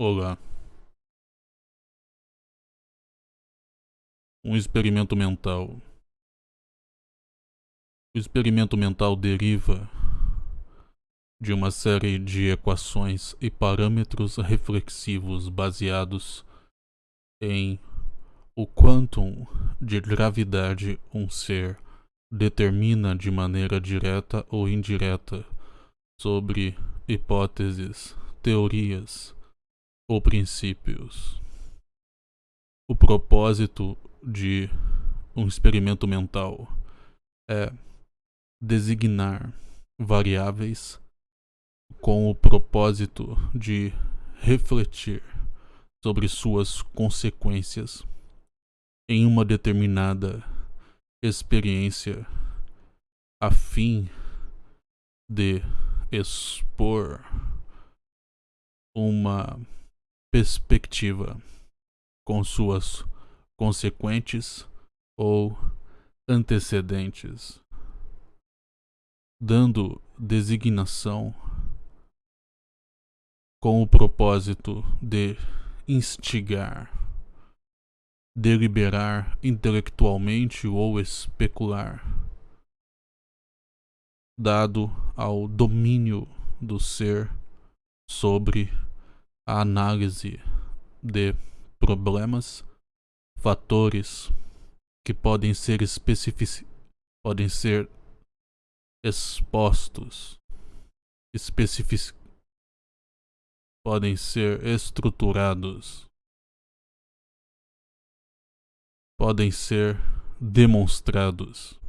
Olá. Um experimento mental. O experimento mental deriva de uma série de equações e parâmetros reflexivos baseados em o quantum de gravidade um ser determina de maneira direta ou indireta sobre hipóteses, teorias, ou princípios. O propósito de um experimento mental é designar variáveis com o propósito de refletir sobre suas consequências em uma determinada experiência a fim de expor uma perspectiva, com suas consequentes ou antecedentes, dando designação com o propósito de instigar, deliberar intelectualmente ou especular, dado ao domínio do ser sobre a análise de problemas, fatores que podem ser especific... podem ser expostos, especific... podem ser estruturados, podem ser demonstrados.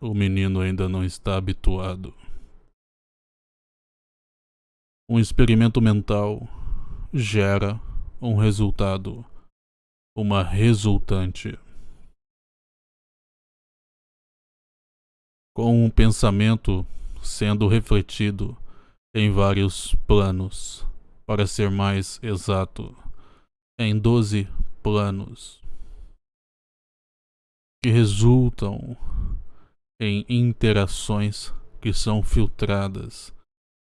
O menino ainda não está habituado. Um experimento mental gera um resultado, uma resultante. Com um pensamento sendo refletido em vários planos, para ser mais exato, em 12 planos, que resultam em interações que são filtradas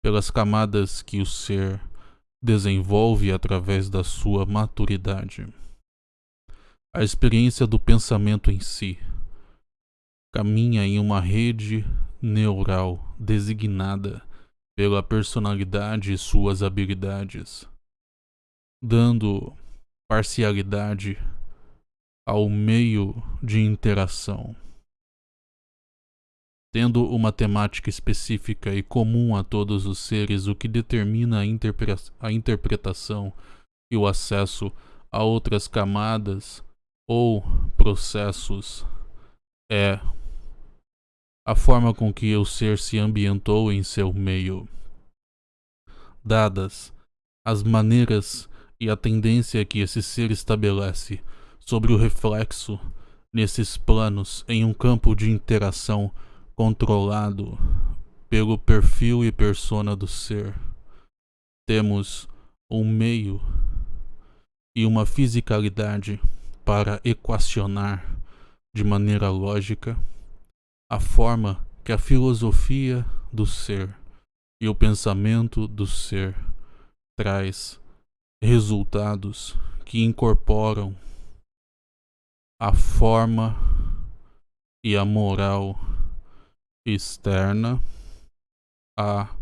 pelas camadas que o ser desenvolve através da sua maturidade. A experiência do pensamento em si caminha em uma rede neural designada pela personalidade e suas habilidades, dando parcialidade ao meio de interação tendo uma temática específica e comum a todos os seres, o que determina a, interpre a interpretação e o acesso a outras camadas ou processos é a forma com que o ser se ambientou em seu meio. Dadas as maneiras e a tendência que esse ser estabelece sobre o reflexo nesses planos em um campo de interação controlado pelo perfil e persona do ser. Temos um meio e uma fisicalidade para equacionar de maneira lógica a forma que a filosofia do ser e o pensamento do ser traz resultados que incorporam a forma e a moral externa a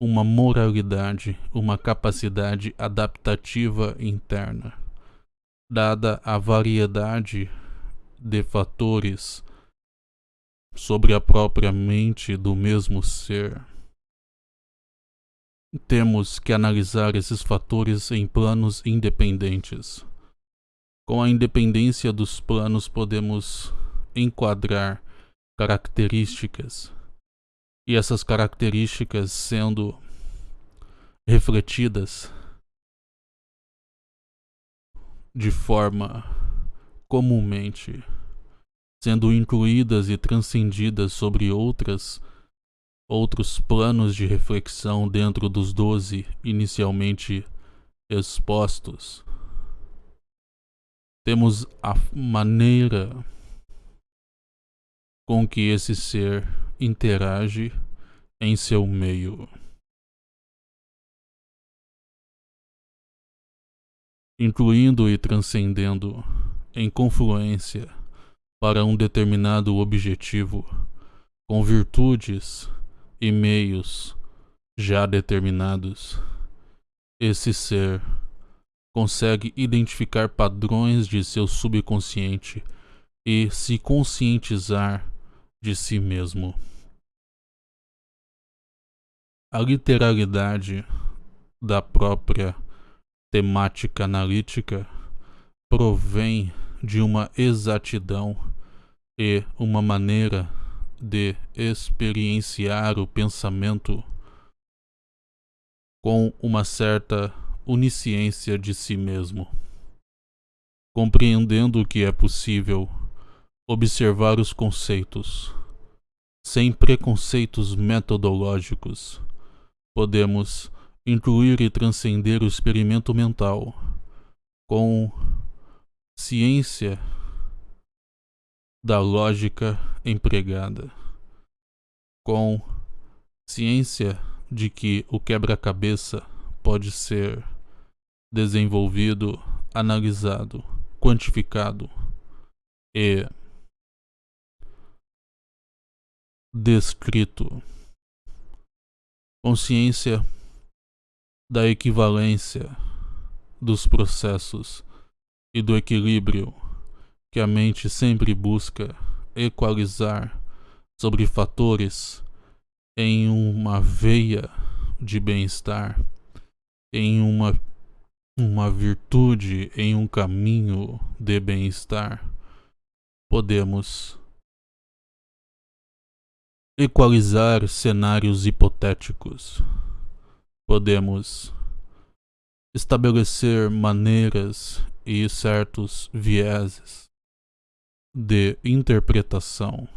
uma moralidade, uma capacidade adaptativa interna, dada a variedade de fatores sobre a própria mente do mesmo ser. Temos que analisar esses fatores em planos independentes. Com a independência dos planos, podemos enquadrar características e essas características sendo refletidas de forma comumente sendo incluídas e transcendidas sobre outras outros planos de reflexão dentro dos doze inicialmente expostos. Temos a maneira com que esse ser interage em seu meio. Incluindo e transcendendo em confluência para um determinado objetivo, com virtudes e meios já determinados, esse ser consegue identificar padrões de seu subconsciente e se conscientizar de si mesmo. A literalidade da própria temática analítica provém de uma exatidão e uma maneira de experienciar o pensamento com uma certa onisciência de si mesmo, compreendendo que é possível observar os conceitos sem preconceitos metodológicos. Podemos incluir e transcender o experimento mental com ciência da lógica empregada, com ciência de que o quebra-cabeça pode ser desenvolvido, analisado, quantificado e descrito. Consciência da equivalência dos processos e do equilíbrio que a mente sempre busca equalizar sobre fatores em uma veia de bem-estar, em uma, uma virtude, em um caminho de bem-estar, podemos equalizar cenários hipotéticos podemos estabelecer maneiras e certos vieses de interpretação.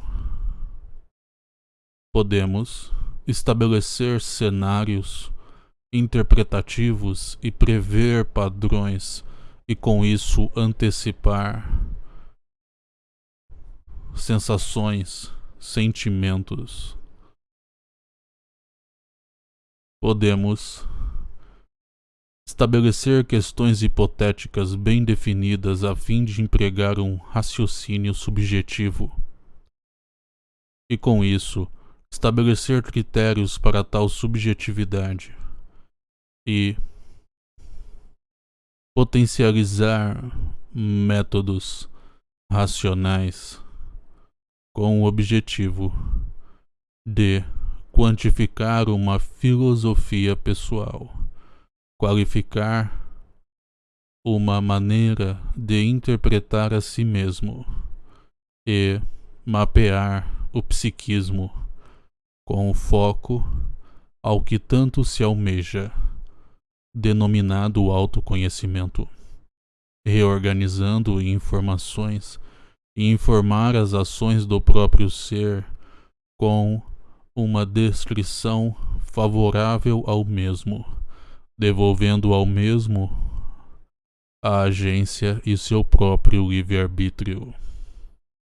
Podemos estabelecer cenários interpretativos e prever padrões e com isso antecipar sensações, sentimentos. Podemos estabelecer questões hipotéticas bem definidas a fim de empregar um raciocínio subjetivo. E, com isso, estabelecer critérios para tal subjetividade. E potencializar métodos racionais com o objetivo de quantificar uma filosofia pessoal, qualificar uma maneira de interpretar a si mesmo e mapear o psiquismo com foco ao que tanto se almeja, denominado autoconhecimento, reorganizando informações e informar as ações do próprio ser com uma descrição favorável ao mesmo, devolvendo ao mesmo a agência e seu próprio livre-arbítrio.